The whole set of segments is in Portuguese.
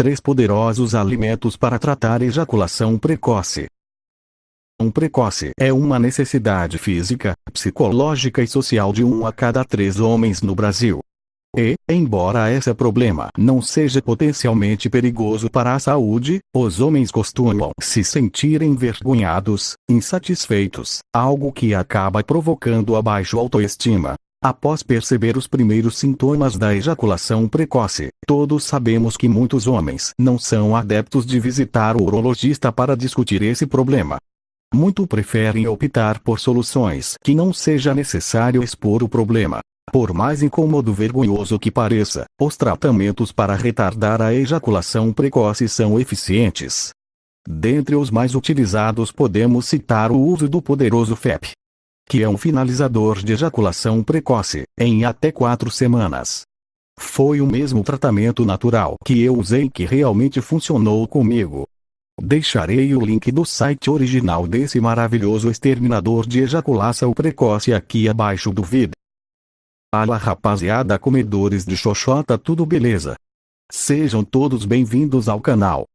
Três poderosos alimentos para tratar ejaculação precoce. Um precoce é uma necessidade física, psicológica e social de um a cada três homens no Brasil. E, embora esse problema não seja potencialmente perigoso para a saúde, os homens costumam se sentir envergonhados, insatisfeitos, algo que acaba provocando a baixa autoestima, Após perceber os primeiros sintomas da ejaculação precoce, todos sabemos que muitos homens não são adeptos de visitar o urologista para discutir esse problema. Muito preferem optar por soluções que não seja necessário expor o problema. Por mais incômodo vergonhoso que pareça, os tratamentos para retardar a ejaculação precoce são eficientes. Dentre os mais utilizados podemos citar o uso do poderoso FEP, que é um finalizador de ejaculação precoce, em até quatro semanas. Foi o mesmo tratamento natural que eu usei que realmente funcionou comigo. Deixarei o link do site original desse maravilhoso exterminador de ejaculação precoce aqui abaixo do vídeo. Fala rapaziada comedores de xoxota tudo beleza? Sejam todos bem-vindos ao canal.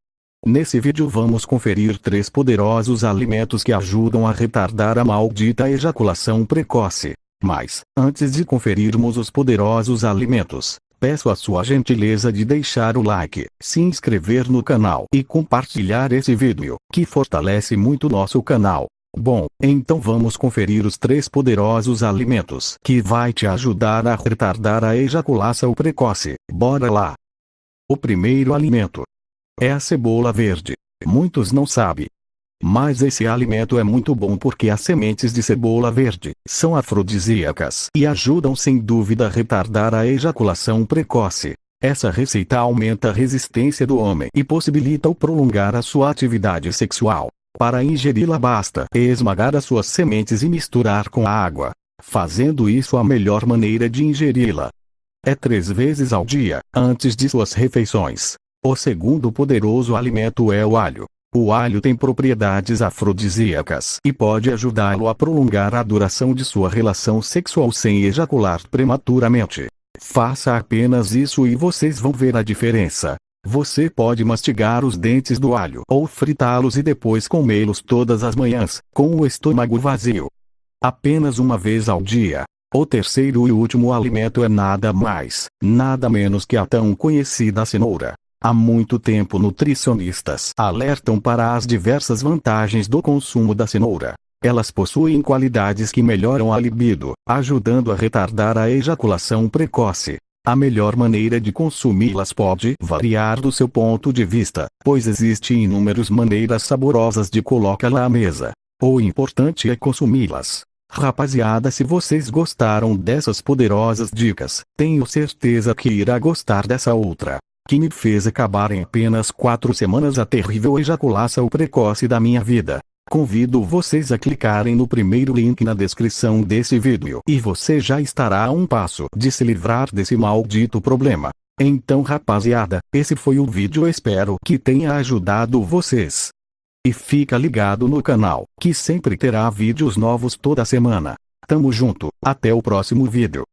Nesse vídeo vamos conferir três poderosos alimentos que ajudam a retardar a maldita ejaculação precoce. Mas, antes de conferirmos os poderosos alimentos, peço a sua gentileza de deixar o like, se inscrever no canal e compartilhar esse vídeo, que fortalece muito nosso canal. Bom, então vamos conferir os três poderosos alimentos que vai te ajudar a retardar a ejaculação precoce. Bora lá! O primeiro alimento é a cebola verde. Muitos não sabem. Mas esse alimento é muito bom porque as sementes de cebola verde são afrodisíacas e ajudam sem dúvida a retardar a ejaculação precoce. Essa receita aumenta a resistência do homem e possibilita o prolongar a sua atividade sexual. Para ingeri-la basta esmagar as suas sementes e misturar com a água, fazendo isso a melhor maneira de ingeri-la. É três vezes ao dia, antes de suas refeições. O segundo poderoso alimento é o alho. O alho tem propriedades afrodisíacas e pode ajudá-lo a prolongar a duração de sua relação sexual sem ejacular prematuramente. Faça apenas isso e vocês vão ver a diferença. Você pode mastigar os dentes do alho ou fritá-los e depois comê-los todas as manhãs, com o estômago vazio. Apenas uma vez ao dia. O terceiro e último alimento é nada mais, nada menos que a tão conhecida cenoura. Há muito tempo nutricionistas alertam para as diversas vantagens do consumo da cenoura. Elas possuem qualidades que melhoram a libido, ajudando a retardar a ejaculação precoce. A melhor maneira de consumi-las pode variar do seu ponto de vista, pois existem inúmeras maneiras saborosas de colocá-la à mesa. O importante é consumi-las. Rapaziada, se vocês gostaram dessas poderosas dicas, tenho certeza que irá gostar dessa outra que me fez acabar em apenas quatro semanas a terrível ejaculação precoce da minha vida. Convido vocês a clicarem no primeiro link na descrição desse vídeo e você já estará a um passo de se livrar desse maldito problema. Então rapaziada, esse foi o vídeo espero que tenha ajudado vocês. E fica ligado no canal, que sempre terá vídeos novos toda semana. Tamo junto, até o próximo vídeo.